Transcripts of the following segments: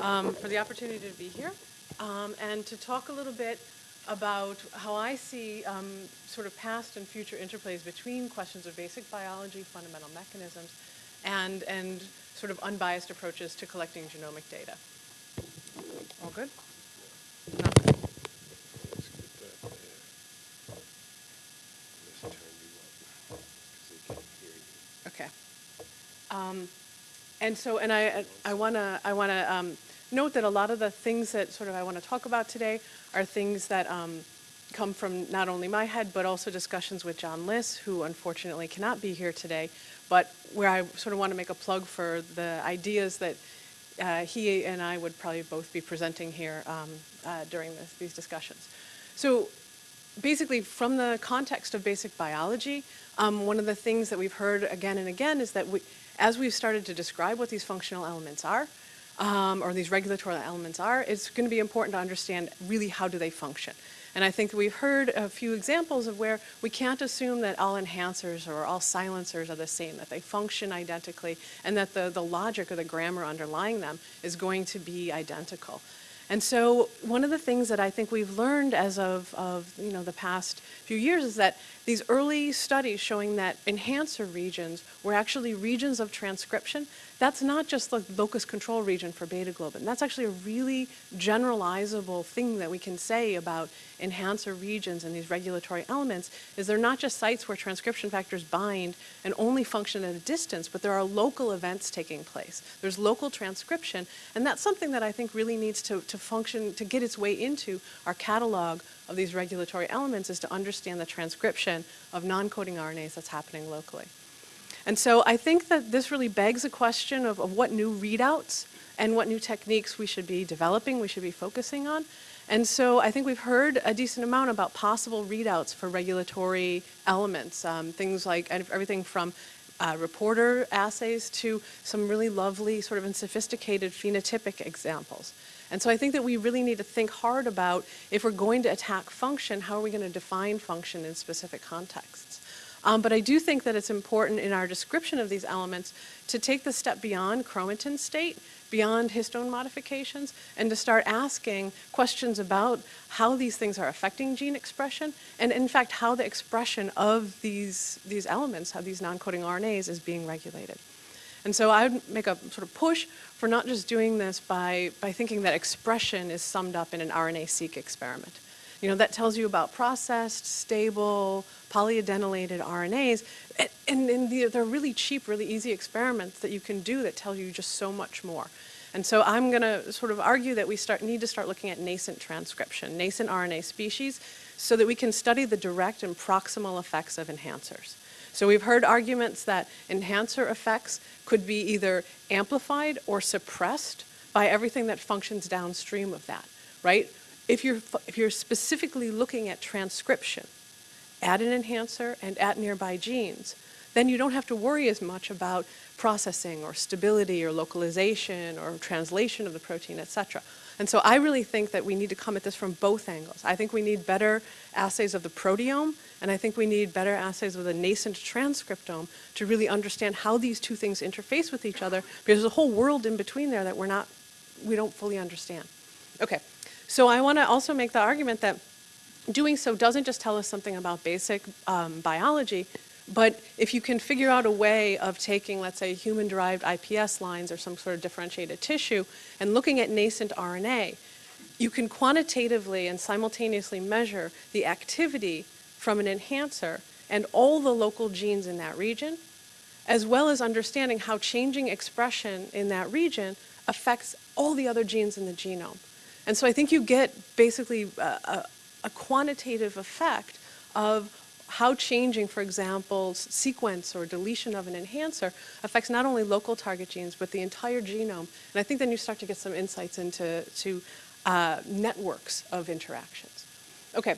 um, for the opportunity to be here um, and to talk a little bit about how I see um, sort of past and future interplays between questions of basic biology, fundamental mechanisms, and, and sort of unbiased approaches to collecting genomic data. All good? No? Let's get that, uh, Let's turn you up, 'cause they can't hear you. Okay. And so, and I, I want to, I want to um, note that a lot of the things that sort of I want to talk about today are things that um, come from not only my head, but also discussions with John Lis, who unfortunately cannot be here today, but where I sort of want to make a plug for the ideas that uh, he and I would probably both be presenting here um, uh, during this, these discussions. So basically from the context of basic biology, um, one of the things that we've heard again and again is that we, as we've started to describe what these functional elements are, um, or these regulatory elements are, it's going to be important to understand really how do they function. And I think we've heard a few examples of where we can't assume that all enhancers or all silencers are the same, that they function identically, and that the, the logic or the grammar underlying them is going to be identical. And so one of the things that I think we've learned as of, of you know, the past few years is that these early studies showing that enhancer regions were actually regions of transcription that's not just the locus control region for beta globin. That's actually a really generalizable thing that we can say about enhancer regions and these regulatory elements is they're not just sites where transcription factors bind and only function at a distance, but there are local events taking place. There's local transcription, and that's something that I think really needs to, to function, to get its way into our catalog of these regulatory elements is to understand the transcription of non-coding RNAs that's happening locally. And so I think that this really begs a question of, of what new readouts and what new techniques we should be developing, we should be focusing on. And so I think we've heard a decent amount about possible readouts for regulatory elements, um, things like everything from uh, reporter assays to some really lovely sort of and sophisticated phenotypic examples. And so I think that we really need to think hard about if we're going to attack function, how are we going to define function in specific contexts? Um, but I do think that it's important in our description of these elements to take the step beyond chromatin state, beyond histone modifications, and to start asking questions about how these things are affecting gene expression, and in fact, how the expression of these, these elements, how these non-coding RNAs is being regulated. And so I would make a sort of push for not just doing this by, by thinking that expression is summed up in an RNA-seq experiment. You know, that tells you about processed, stable, polyadenylated RNAs. And, and the, they're really cheap, really easy experiments that you can do that tell you just so much more. And so I'm going to sort of argue that we start, need to start looking at nascent transcription, nascent RNA species, so that we can study the direct and proximal effects of enhancers. So we've heard arguments that enhancer effects could be either amplified or suppressed by everything that functions downstream of that, right? if you're, if you're specifically looking at transcription at an enhancer and at nearby genes, then you don't have to worry as much about processing or stability or localization or translation of the protein, et cetera. And so I really think that we need to come at this from both angles. I think we need better assays of the proteome, and I think we need better assays with a nascent transcriptome to really understand how these two things interface with each other, because there's a whole world in between there that we're not, we don't fully understand. Okay, so I want to also make the argument that doing so doesn't just tell us something about basic um, biology, but if you can figure out a way of taking, let's say, human-derived iPS lines or some sort of differentiated tissue and looking at nascent RNA, you can quantitatively and simultaneously measure the activity from an enhancer and all the local genes in that region, as well as understanding how changing expression in that region affects all the other genes in the genome. And so I think you get basically a, a, a quantitative effect of how changing, for example, sequence or deletion of an enhancer affects not only local target genes, but the entire genome. And I think then you start to get some insights into to, uh, networks of interactions. Okay,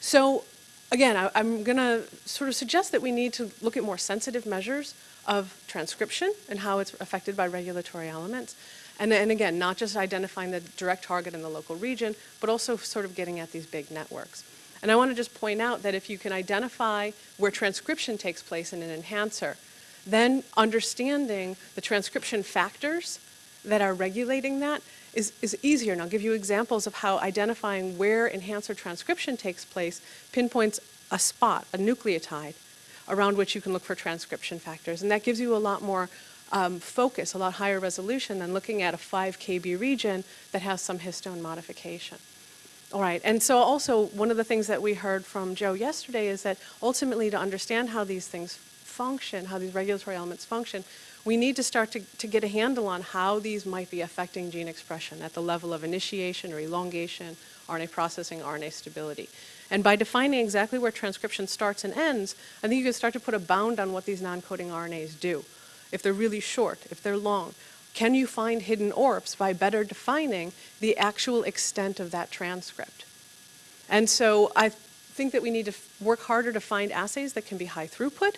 so again, I, I'm gonna sort of suggest that we need to look at more sensitive measures of transcription and how it's affected by regulatory elements. And, and again, not just identifying the direct target in the local region, but also sort of getting at these big networks. And I want to just point out that if you can identify where transcription takes place in an enhancer, then understanding the transcription factors that are regulating that is, is easier. And I'll give you examples of how identifying where enhancer transcription takes place pinpoints a spot, a nucleotide, around which you can look for transcription factors. And that gives you a lot more um, focus, a lot higher resolution than looking at a 5 kb region that has some histone modification. All right, and so also one of the things that we heard from Joe yesterday is that ultimately to understand how these things function, how these regulatory elements function, we need to start to, to get a handle on how these might be affecting gene expression at the level of initiation or elongation, RNA processing, RNA stability. And by defining exactly where transcription starts and ends, I think you can start to put a bound on what these non-coding RNAs do. If they're really short, if they're long, can you find hidden ORFs by better defining the actual extent of that transcript? And so I think that we need to work harder to find assays that can be high throughput,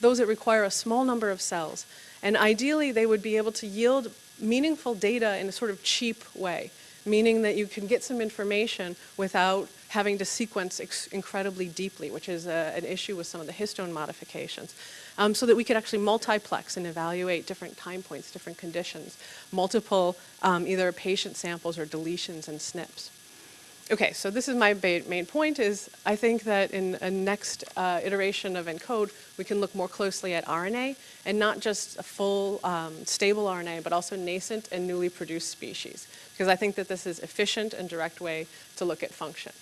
those that require a small number of cells. And ideally, they would be able to yield meaningful data in a sort of cheap way, meaning that you can get some information without having to sequence incredibly deeply, which is a, an issue with some of the histone modifications um, so that we could actually multiplex and evaluate different time points, different conditions, multiple um, either patient samples or deletions and SNPs. Okay, so this is my main point is I think that in a next uh, iteration of ENCODE, we can look more closely at RNA and not just a full um, stable RNA, but also nascent and newly produced species. Because I think that this is efficient and direct way to look at function.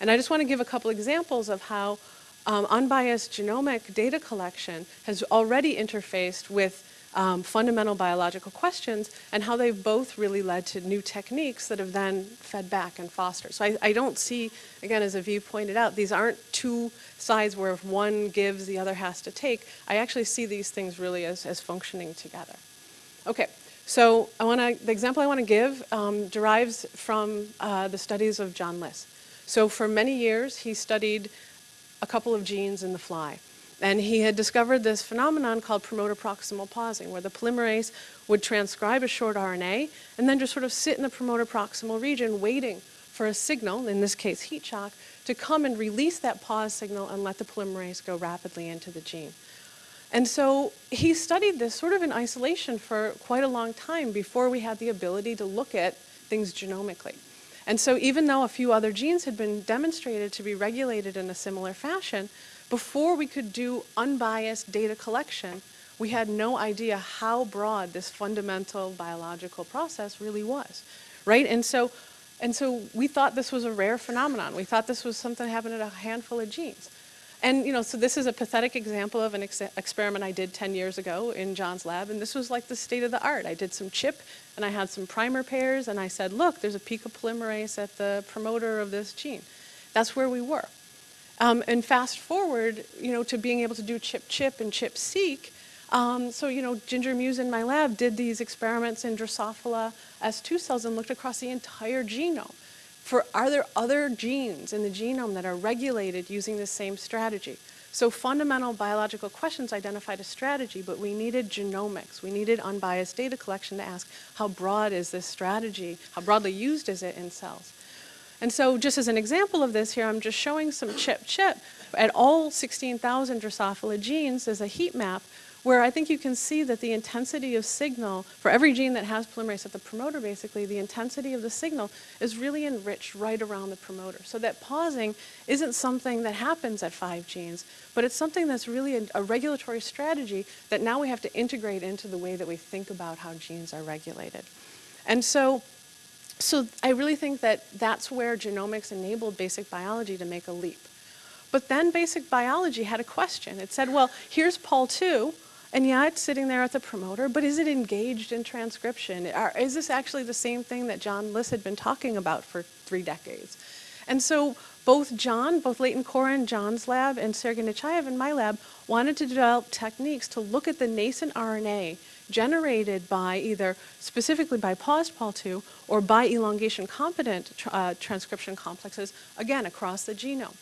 And I just want to give a couple examples of how um, unbiased genomic data collection has already interfaced with um, fundamental biological questions and how they've both really led to new techniques that have then fed back and fostered. So I, I don't see, again, as Aviv pointed out, these aren't two sides where if one gives, the other has to take. I actually see these things really as, as functioning together. Okay, so I wanna, the example I want to give um, derives from uh, the studies of John Lis. So for many years, he studied a couple of genes in the fly. And he had discovered this phenomenon called promoter proximal pausing, where the polymerase would transcribe a short RNA and then just sort of sit in the promoter proximal region waiting for a signal, in this case heat shock, to come and release that pause signal and let the polymerase go rapidly into the gene. And so he studied this sort of in isolation for quite a long time before we had the ability to look at things genomically. And so even though a few other genes had been demonstrated to be regulated in a similar fashion, before we could do unbiased data collection, we had no idea how broad this fundamental biological process really was, right? And so, and so we thought this was a rare phenomenon. We thought this was something that happened in a handful of genes. And you know, so this is a pathetic example of an ex experiment I did 10 years ago in John's lab, and this was like the state of the art. I did some chip, and I had some primer pairs, and I said, look, there's a pico polymerase at the promoter of this gene. That's where we were. Um, and fast forward, you know, to being able to do chip-chip and chip-seq, um, so, you know, Ginger Muse in my lab did these experiments in Drosophila S2 cells and looked across the entire genome for are there other genes in the genome that are regulated using the same strategy? So fundamental biological questions identified a strategy, but we needed genomics. We needed unbiased data collection to ask how broad is this strategy? How broadly used is it in cells? And so just as an example of this here, I'm just showing some chip-chip at all 16,000 Drosophila genes as a heat map where I think you can see that the intensity of signal, for every gene that has polymerase at the promoter basically, the intensity of the signal is really enriched right around the promoter. So that pausing isn't something that happens at five genes, but it's something that's really a, a regulatory strategy that now we have to integrate into the way that we think about how genes are regulated. And so, so I really think that that's where genomics enabled basic biology to make a leap. But then basic biology had a question. It said, well, here's Pol2, and yeah, it's sitting there at the promoter, but is it engaged in transcription? Are, is this actually the same thing that John Lis had been talking about for three decades? And so both John, both Leighton Corin, John's lab, and Sergei Nechaev in my lab wanted to develop techniques to look at the nascent RNA generated by either specifically by paused Pol2 or by elongation competent uh, transcription complexes, again, across the genome.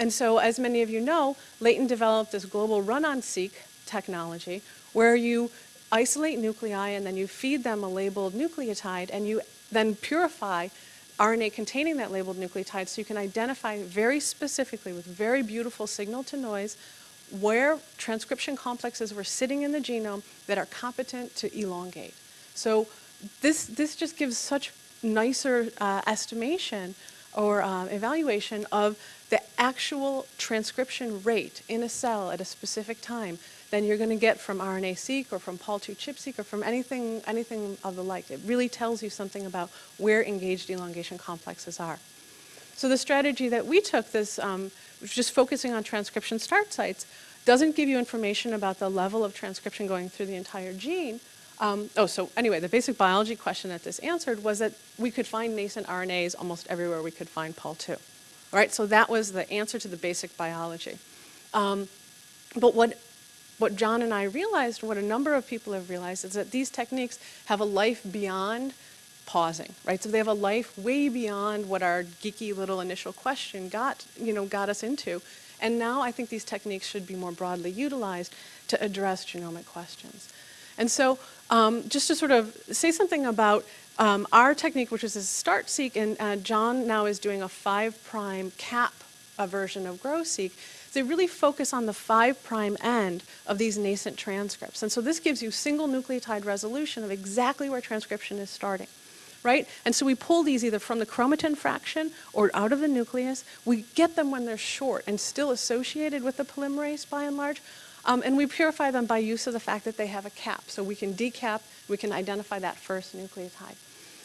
And so as many of you know, Leighton developed this global run-on-seq technology where you isolate nuclei and then you feed them a labeled nucleotide and you then purify RNA containing that labeled nucleotide so you can identify very specifically with very beautiful signal to noise where transcription complexes were sitting in the genome that are competent to elongate. So this, this just gives such nicer uh, estimation or uh, evaluation of the actual transcription rate in a cell at a specific time than you're going to get from RNA-seq or from Pol2 ChIP-seq or from anything, anything of the like. It really tells you something about where engaged elongation complexes are. So the strategy that we took, this um, just focusing on transcription start sites, doesn't give you information about the level of transcription going through the entire gene. Um, oh, so anyway, the basic biology question that this answered was that we could find nascent RNAs almost everywhere we could find Pol2. All right, so that was the answer to the basic biology. Um, but what, what John and I realized, what a number of people have realized, is that these techniques have a life beyond pausing, right? So they have a life way beyond what our geeky little initial question got, you know, got us into. And now I think these techniques should be more broadly utilized to address genomic questions. And so um, just to sort of say something about um, our technique, which is a start-seq, and uh, John now is doing a five prime cap version of GRO-seq, they really focus on the five prime end of these nascent transcripts. And so this gives you single nucleotide resolution of exactly where transcription is starting right? And so we pull these either from the chromatin fraction or out of the nucleus. We get them when they're short and still associated with the polymerase by and large. Um, and we purify them by use of the fact that they have a cap. So we can decap, we can identify that first nucleotide.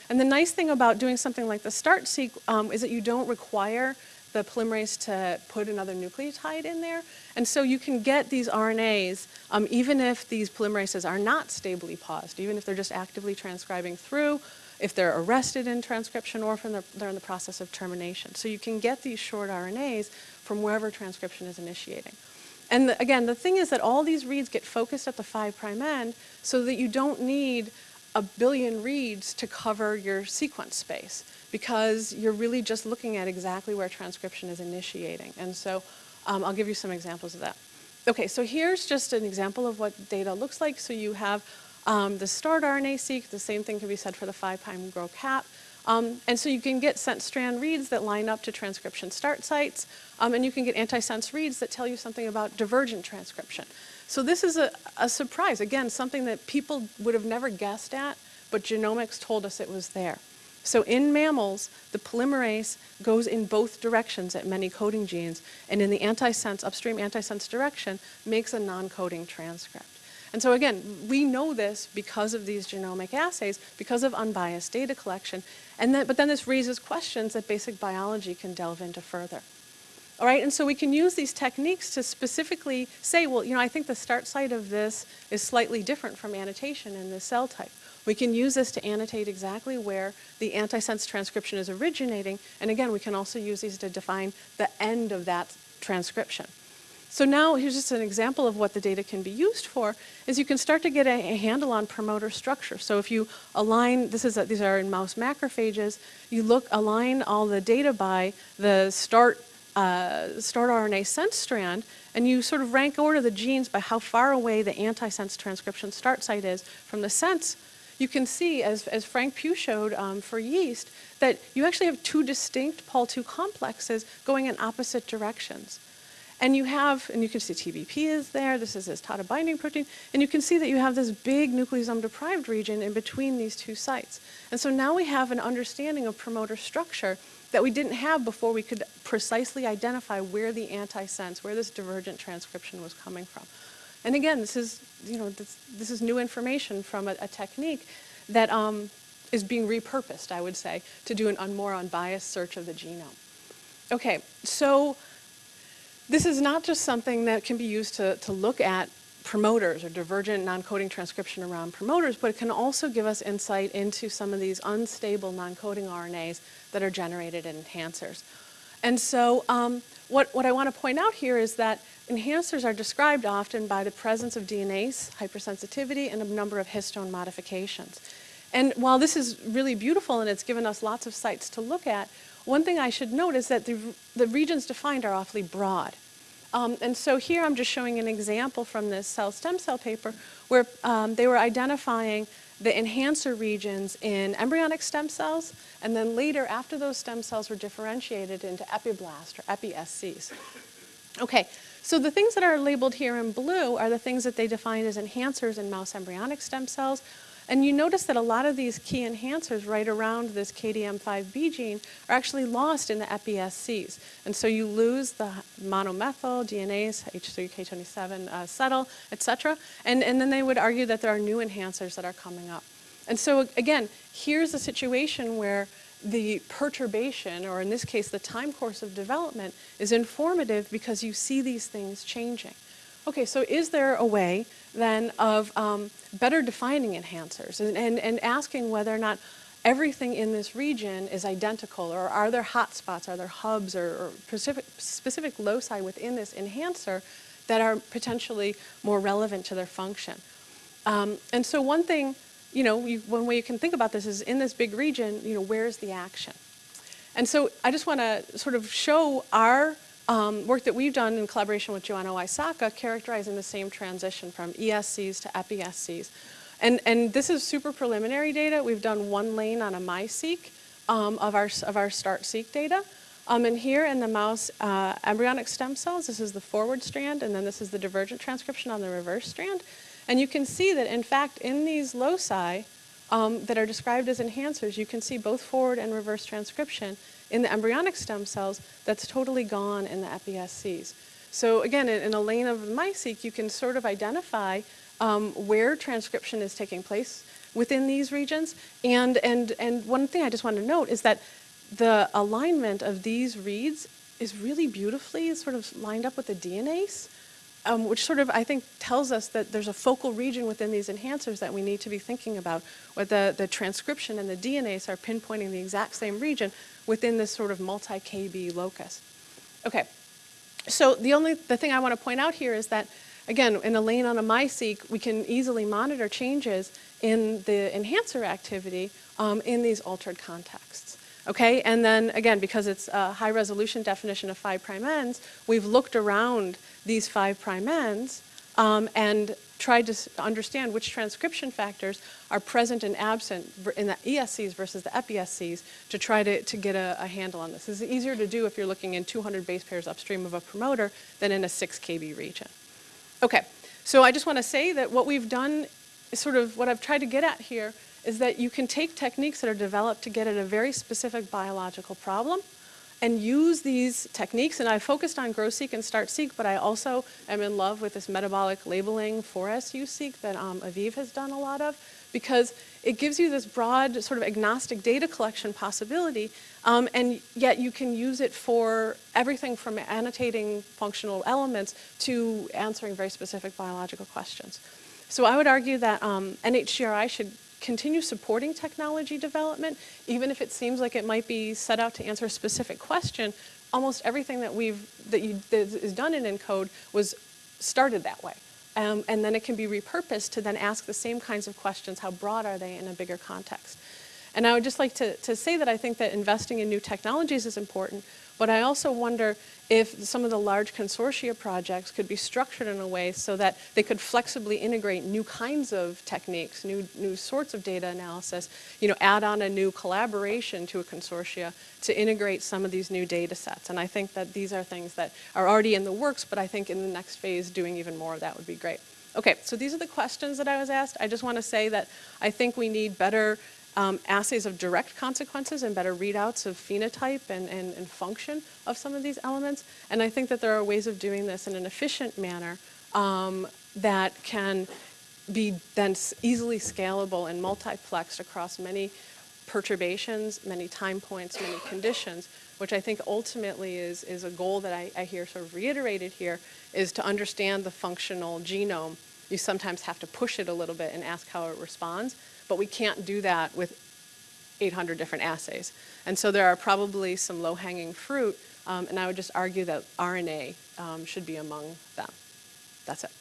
And the nice thing about doing something like the start-seq um, is that you don't require the polymerase to put another nucleotide in there. And so you can get these RNAs, um, even if these polymerases are not stably paused, even if they're just actively transcribing through, if they're arrested in transcription or they're, they're in the process of termination. So you can get these short RNAs from wherever transcription is initiating. And the, again, the thing is that all these reads get focused at the 5' prime end so that you don't need a billion reads to cover your sequence space because you're really just looking at exactly where transcription is initiating. And so um, I'll give you some examples of that. Okay, so here's just an example of what data looks like. So you have um, the start RNA-seq, the same thing can be said for the 5' GRO-cap. Um, and so you can get sense strand reads that line up to transcription start sites, um, and you can get antisense reads that tell you something about divergent transcription. So this is a, a surprise, again, something that people would have never guessed at, but genomics told us it was there. So in mammals, the polymerase goes in both directions at many coding genes, and in the antisense, upstream antisense direction, makes a non-coding transcript. And so again, we know this because of these genomic assays, because of unbiased data collection, and but then this raises questions that basic biology can delve into further. All right, and so we can use these techniques to specifically say, well, you know, I think the start site of this is slightly different from annotation in this cell type. We can use this to annotate exactly where the antisense transcription is originating, and again, we can also use these to define the end of that transcription. So now here's just an example of what the data can be used for, is you can start to get a, a handle on promoter structure. So if you align, this is a, these are in mouse macrophages, you look, align all the data by the start, uh, start RNA sense strand, and you sort of rank order the genes by how far away the antisense transcription start site is from the sense, you can see, as, as Frank Pugh showed um, for yeast, that you actually have two distinct Pol2 complexes going in opposite directions. And you have, and you can see TBP is there, this is this TATA binding protein, and you can see that you have this big nucleosome deprived region in between these two sites. And so now we have an understanding of promoter structure that we didn't have before we could precisely identify where the antisense, where this divergent transcription was coming from. And again, this is, you know, this, this is new information from a, a technique that um, is being repurposed, I would say, to do an un, more unbiased search of the genome. Okay, so this is not just something that can be used to, to look at promoters or divergent non-coding transcription around promoters, but it can also give us insight into some of these unstable non-coding RNAs that are generated in enhancers. And so um, what, what I want to point out here is that enhancers are described often by the presence of DNase, hypersensitivity, and a number of histone modifications. And while this is really beautiful and it's given us lots of sites to look at, one thing I should note is that the, the regions defined are awfully broad. Um, and so here I'm just showing an example from this cell stem cell paper where um, they were identifying the enhancer regions in embryonic stem cells, and then later, after those stem cells were differentiated into epiblast or epi-SCs. Okay, so the things that are labeled here in blue are the things that they defined as enhancers in mouse embryonic stem cells, And you notice that a lot of these key enhancers right around this KDM5B gene are actually lost in the epi-SCs. And so you lose the monomethyl, DNase, H3K27, uh, cetyl, et cetera. And, and then they would argue that there are new enhancers that are coming up. And so again, here's a situation where the perturbation, or in this case, the time course of development, is informative because you see these things changing. Okay, so is there a way then of um, better defining enhancers and, and, and asking whether or not everything in this region is identical, or are there hotspots, are there hubs or, or specific, specific loci within this enhancer that are potentially more relevant to their function? Um, and so one thing you know, you, one way you can think about this is in this big region, you know, where's the action? And so I just want to sort of show our um, work that we've done in collaboration with Joanna Wysocka characterizing the same transition from ESCs to epi-SCs. And, and this is super preliminary data. We've done one lane on a MiSeq um, of, our, of our START-seq data. Um, and here in the mouse uh, embryonic stem cells, this is the forward strand, and then this is the divergent transcription on the reverse strand. And you can see that, in fact, in these loci um, that are described as enhancers, you can see both forward and reverse transcription in the embryonic stem cells that's totally gone in the epi-SCs. So again, in, in, a lane of MiSeq, you can sort of identify um, where transcription is taking place within these regions. And, and, and one thing I just want to note is that the alignment of these reads is really beautifully sort of lined up with the DNase um, which sort of, I think, tells us that there's a focal region within these enhancers that we need to be thinking about, where the, the transcription and the DNase are pinpointing the exact same region within this sort of multi-KB locus. Okay, so the only, the thing I want to point out here is that, again, in a lane on a MiSeq, we can easily monitor changes in the enhancer activity um, in these altered contexts. Okay, and then again, because it's a high resolution definition of five prime ends, we've looked around these five prime ends um, and tried to understand which transcription factors are present and absent in the ESCs versus the epi-SCs to try to, to get a, a handle on this. Is easier to do if you're looking in 200 base pairs upstream of a promoter than in a 6 kb region. Okay, so I just want to say that what we've done is sort of what I've tried to get at here is that you can take techniques that are developed to get at a very specific biological problem and use these techniques. And I focused on GRO-seq and StartSeq, but I also am in love with this metabolic labeling 4SU-seq that um, Aviv has done a lot of because it gives you this broad sort of agnostic data collection possibility, um, and yet you can use it for everything from annotating functional elements to answering very specific biological questions. So I would argue that um, NHGRI should continue supporting technology development, even if it seems like it might be set out to answer a specific question, almost everything that we've, that, you, that is done in ENCODE was started that way. Um, and then it can be repurposed to then ask the same kinds of questions, how broad are they in a bigger context? And I would just like to, to say that I think that investing in new technologies is important, but I also wonder if some of the large consortia projects could be structured in a way so that they could flexibly integrate new kinds of techniques, new, new sorts of data analysis, you know, add on a new collaboration to a consortia to integrate some of these new data sets. And I think that these are things that are already in the works, but I think in the next phase doing even more of that would be great. Okay, so these are the questions that I was asked. I just want to say that I think we need better um, assays of direct consequences and better readouts of phenotype and, and, and, function of some of these elements. And I think that there are ways of doing this in an efficient manner um, that can be then easily scalable and multiplexed across many perturbations, many time points, many conditions, which I think ultimately is, is a goal that I, I hear sort of reiterated here, is to understand the functional genome. You sometimes have to push it a little bit and ask how it responds but we can't do that with 800 different assays. And so there are probably some low-hanging fruit, um, and I would just argue that RNA um, should be among them. That's it.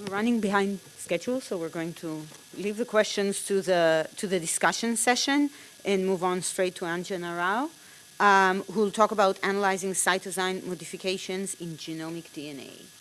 We're running behind schedule, so we're going to leave the questions to the to the discussion session and move on straight to Anjana Rao um, who will talk about analyzing cytosine modifications in genomic DNA.